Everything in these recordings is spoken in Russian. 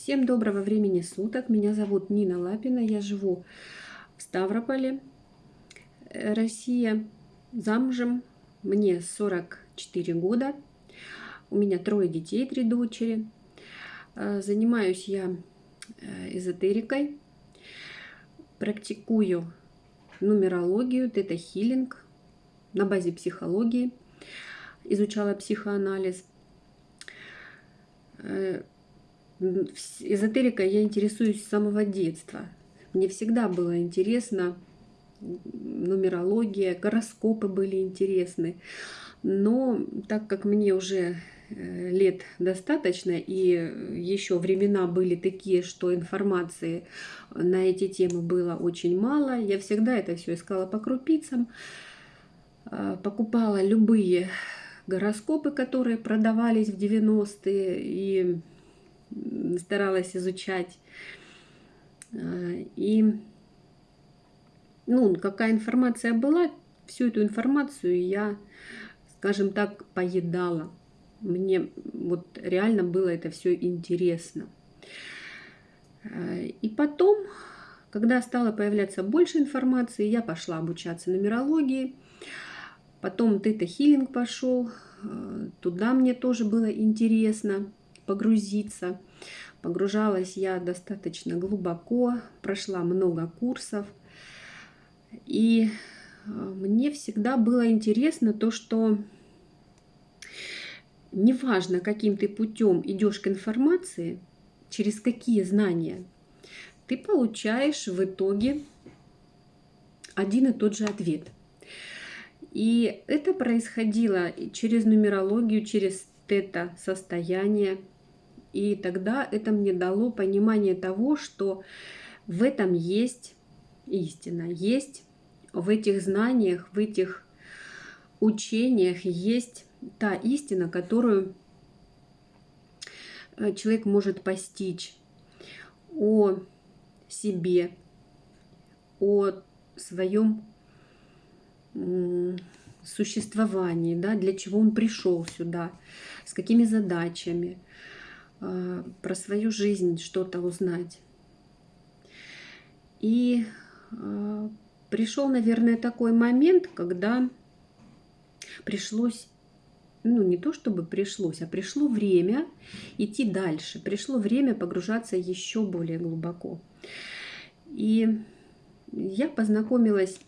Всем доброго времени суток. Меня зовут Нина Лапина. Я живу в Ставрополе, э, Россия. Замужем. Мне 44 года. У меня трое детей, три дочери. Э, занимаюсь я э, эзотерикой. Практикую нумерологию, тета-хиллинг на базе психологии. Изучала психоанализ эзотерикой я интересуюсь с самого детства. Мне всегда было интересно нумерология, гороскопы были интересны. Но так как мне уже э, лет достаточно, и еще времена были такие, что информации на эти темы было очень мало, я всегда это все искала по крупицам, а, покупала любые гороскопы, которые продавались в 90-е, и старалась изучать. Э, и ну, какая информация была, всю эту информацию я, скажем так, поедала. Мне вот реально было это все интересно. Э, и потом, когда стало появляться больше информации, я пошла обучаться нумерологии. Потом тета-хиллинг пошел. Э, туда мне тоже было интересно погрузиться. Погружалась я достаточно глубоко, прошла много курсов. И э, мне всегда было интересно то, что неважно, каким ты путем идешь к информации, через какие знания, ты получаешь в итоге один и тот же ответ. И это происходило через нумерологию, через тета-состояние, и тогда это мне дало понимание того, что в этом есть истина, есть в этих знаниях, в этих учениях есть та истина, которую э, человек может постичь о себе, о своем существовании, да, для чего он пришел сюда, с какими задачами, про свою жизнь что-то узнать. И а, пришел, наверное, такой момент, когда пришлось, ну не то чтобы пришлось, а пришло время идти дальше, пришло время погружаться еще более глубоко. И я познакомилась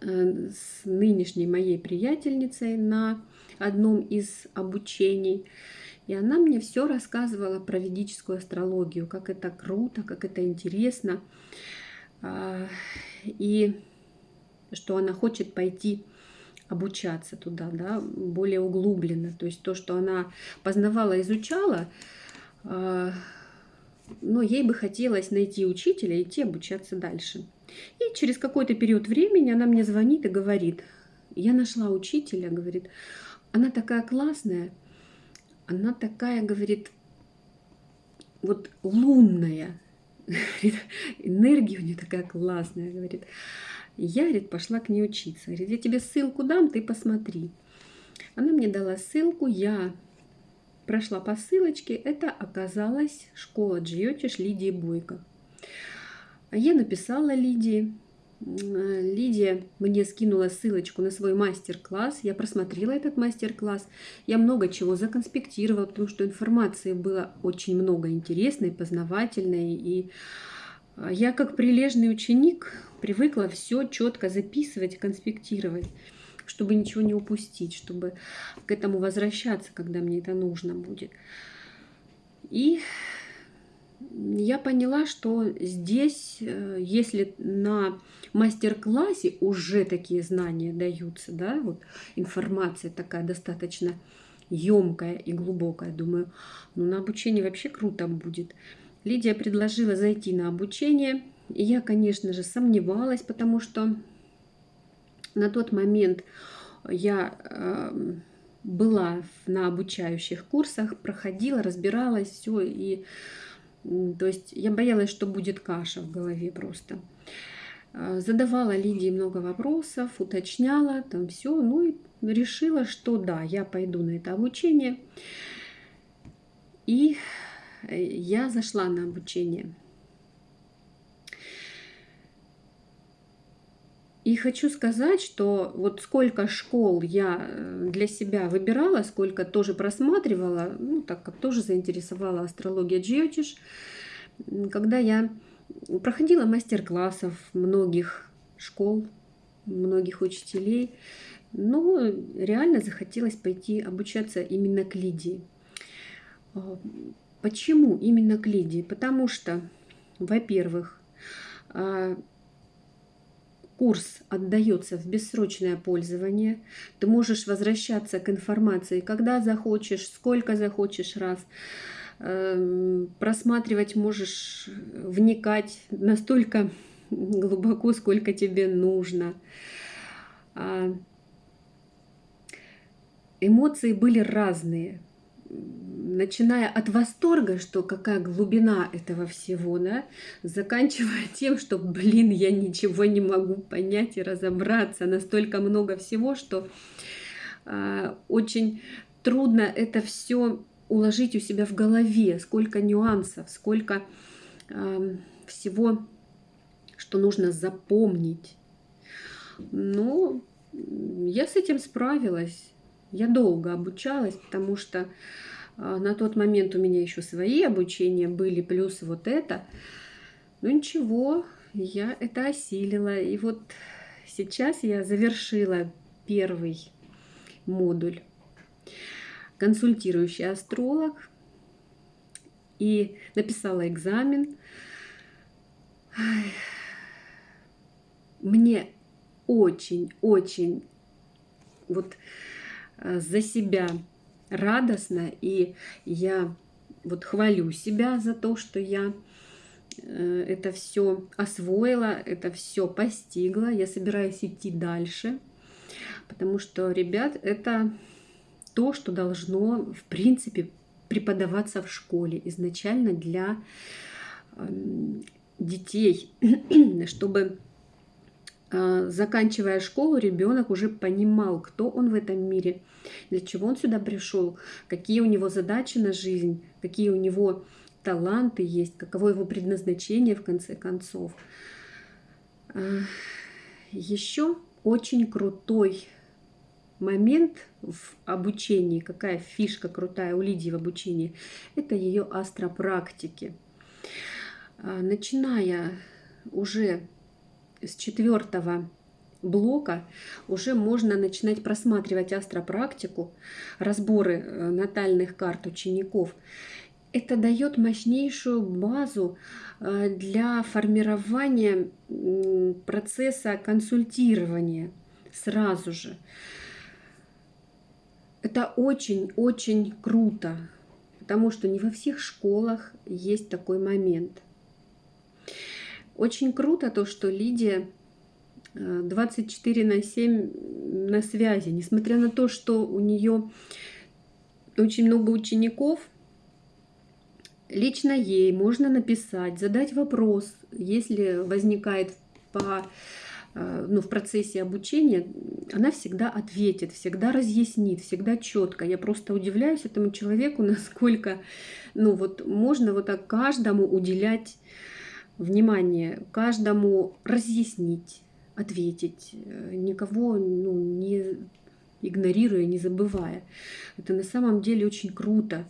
э, с нынешней моей приятельницей на одном из обучений. И она мне все рассказывала про ведическую астрологию, как это круто, как это интересно. А, и что она хочет пойти обучаться туда, да, более углубленно. То есть то, что она познавала, изучала, а, но ей бы хотелось найти учителя и идти обучаться дальше. И через какой-то период времени она мне звонит и говорит, я нашла учителя, говорит, она такая классная, она такая, говорит, вот лунная, энергия у нее такая классная, говорит. Я, говорит, пошла к ней учиться. Говорит, я тебе ссылку дам, ты посмотри. Она мне дала ссылку, я прошла по ссылочке. Это оказалась школа Джиотиш Лидии Бойко. Я написала Лидии, Лидия мне скинула ссылочку на свой мастер-класс. Я просмотрела этот мастер-класс. Я много чего законспектировала, потому что информации было очень много интересной, познавательной. И а, я, как прилежный ученик, привыкла все четко записывать, конспектировать, чтобы ничего не упустить, чтобы к этому возвращаться, когда мне это нужно будет. И я поняла, что здесь, э, если на мастер-классе уже такие знания даются, да, вот информация такая достаточно емкая и глубокая, думаю, ну на обучение вообще круто будет. Лидия предложила зайти на обучение, и я, конечно же, сомневалась, потому что на тот момент я э, была на обучающих курсах, проходила, разбиралась, все, и то есть я боялась, что будет каша в голове просто. А, задавала Лидии много вопросов, уточняла там все, ну и решила, что да, я пойду на это обучение. И я зашла на обучение. И хочу сказать, что вот сколько школ я э, для себя выбирала, сколько тоже просматривала, ну, так как тоже заинтересовала астрология Джиотиш, когда я проходила мастер-классов многих школ, многих учителей, но реально захотелось пойти обучаться именно к Лидии. А, почему именно к Лидии? Потому что, во-первых, а, курс отдается в бессрочное пользование. Ты можешь возвращаться к информации, когда захочешь, сколько захочешь раз. Эм, просматривать можешь, вникать настолько глубоко, сколько тебе нужно. А, эмоции были разные начиная от восторга, что какая глубина этого всего, да, заканчивая тем, что, блин, я ничего не могу понять и разобраться, настолько много всего, что э, очень трудно это все уложить у себя в голове, сколько нюансов, сколько э, всего, что нужно запомнить. Но я с этим справилась. Я долго обучалась, потому что а, на тот момент у меня еще свои обучения были, плюс вот это. Ну ничего, я это осилила. И вот сейчас я завершила первый модуль консультирующий астролог и написала экзамен. Мне очень-очень вот за себя радостно, и я вот хвалю себя за то, что я э, это все освоила, это все постигла. Я собираюсь идти дальше, потому что, ребят, это то, что должно, в принципе, преподаваться в школе изначально для эм, детей, чтобы заканчивая школу, ребенок уже понимал, кто он в этом мире, для чего он сюда пришел, какие у него задачи на жизнь, какие у него таланты есть, каково его предназначение в конце концов. А, Еще очень крутой момент в обучении, какая фишка крутая у Лидии в обучении, это ее астропрактики. А, начиная уже с четвертого блока уже можно начинать просматривать астропрактику, разборы э, натальных карт учеников. Это дает мощнейшую базу э, для формирования процесса консультирования сразу же. Это очень-очень круто, потому что не во всех школах есть такой момент – очень круто то, что Лидия 24 э, на 7 на связи, несмотря на то, что у нее очень много учеников, лично ей можно написать, задать вопрос, если возникает по, э, ну, в процессе обучения, она всегда ответит, всегда разъяснит, всегда четко. Я просто удивляюсь этому человеку, насколько ну, вот можно вот так каждому уделять внимание, каждому разъяснить, ответить, э, никого ну, не игнорируя, не забывая. Это на самом деле очень круто.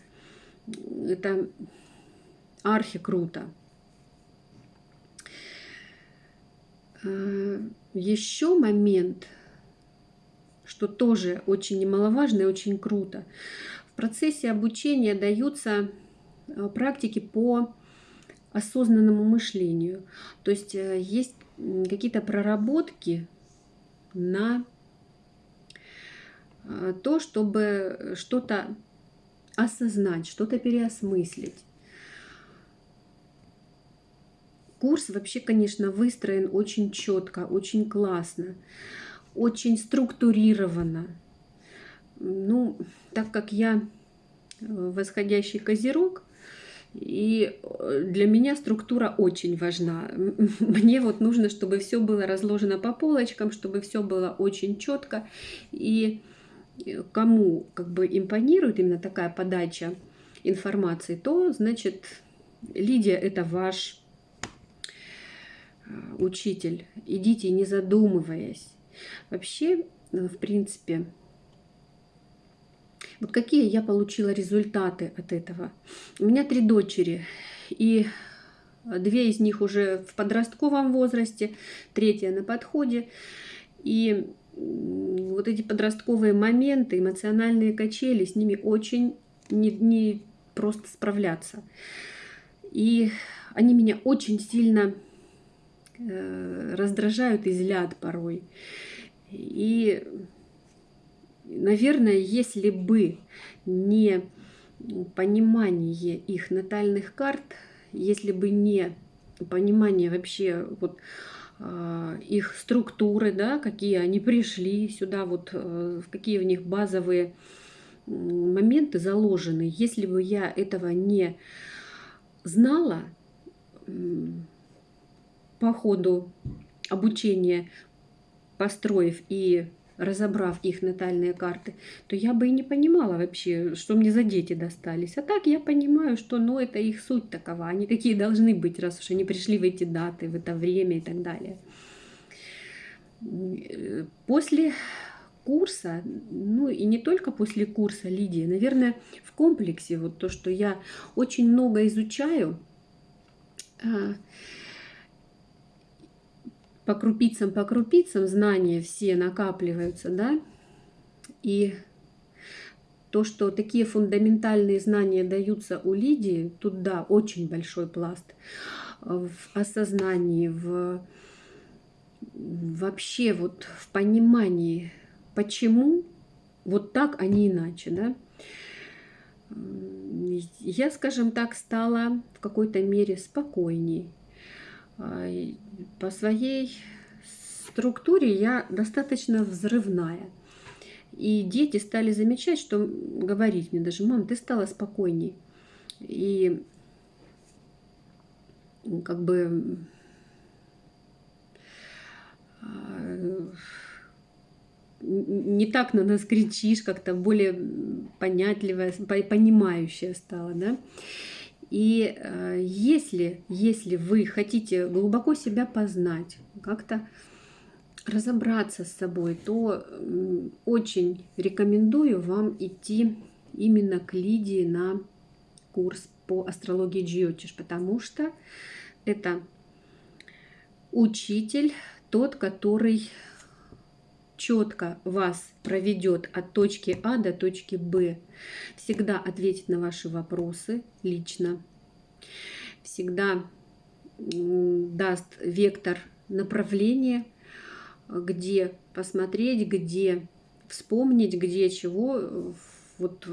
Это архи круто. Э, Еще момент, что тоже очень немаловажно и очень круто. В процессе обучения даются э, практики по осознанному мышлению. То есть э, есть какие-то проработки на э, то, чтобы что-то осознать, что-то переосмыслить. Курс вообще, конечно, выстроен очень четко, очень классно, очень структурированно. Ну, так как я э, восходящий козерог, и э, для меня структура очень важна. Мне вот нужно, чтобы все было разложено по полочкам, чтобы все было очень четко. И э, кому как бы импонирует именно такая подача информации, то, значит, Лидия – это ваш э, учитель. Идите, не задумываясь. Вообще, в принципе, вот какие я получила результаты от этого. У меня три дочери, и две из них уже в подростковом возрасте, третья на подходе. И вот эти подростковые моменты, эмоциональные качели, с ними очень не, не просто справляться. И они меня очень сильно э, раздражают и злят порой. И, наверное, если бы не понимание их натальных карт, если бы не понимание вообще вот э, их структуры, да, какие они пришли сюда, вот э, какие в них базовые моменты заложены. Если бы я этого не знала по ходу обучения, построив и разобрав их натальные карты, то я бы и не понимала вообще, что мне за дети достались. А так я понимаю, что ну, это их суть такова, они какие должны быть, раз уж они пришли в эти даты, в это время и так далее. После курса, ну и не только после курса Лидии, наверное, в комплексе, вот то, что я очень много изучаю, а, по крупицам, по крупицам знания все накапливаются, да, и то, что такие фундаментальные знания даются у Лидии, тут, да, очень большой пласт в осознании, в вообще вот в понимании почему вот так, а не иначе, да. Я, скажем так, стала в какой-то мере спокойней. А, по своей структуре я достаточно взрывная. И дети стали замечать, что говорить мне даже, мам, ты стала спокойней. И как бы а, не так на нас кричишь, как-то более понятливая, понимающая стала, да. И э, если, если вы хотите глубоко себя познать, как-то разобраться с собой, то очень рекомендую вам идти именно к Лидии на курс по астрологии Джиотиш, потому что это учитель, тот, который четко вас проведет от точки А до точки Б. Всегда ответит на ваши вопросы лично. Всегда даст вектор направления, где посмотреть, где вспомнить, где чего. Вот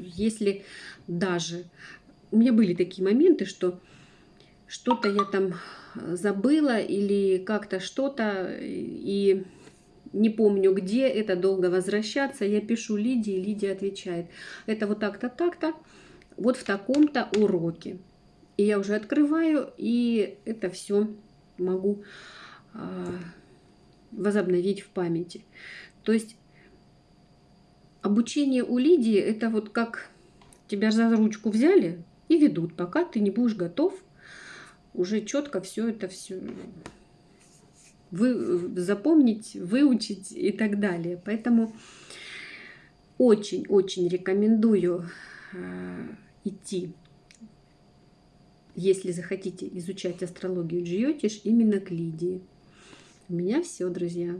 если даже... У меня были такие моменты, что что-то я там забыла или как-то что-то, и не помню где, это долго возвращаться. Я пишу Лидии, Лидия отвечает. Это вот так-то, так-то, вот в таком-то уроке. И я уже открываю, и это все могу э, возобновить в памяти. То есть обучение у Лидии это вот как тебя за ручку взяли и ведут, пока ты не будешь готов уже четко все это все вы, запомнить, выучить и так далее. Поэтому очень-очень рекомендую э, идти, если захотите изучать астрологию Джиотиш, именно к Лидии. У меня все, друзья.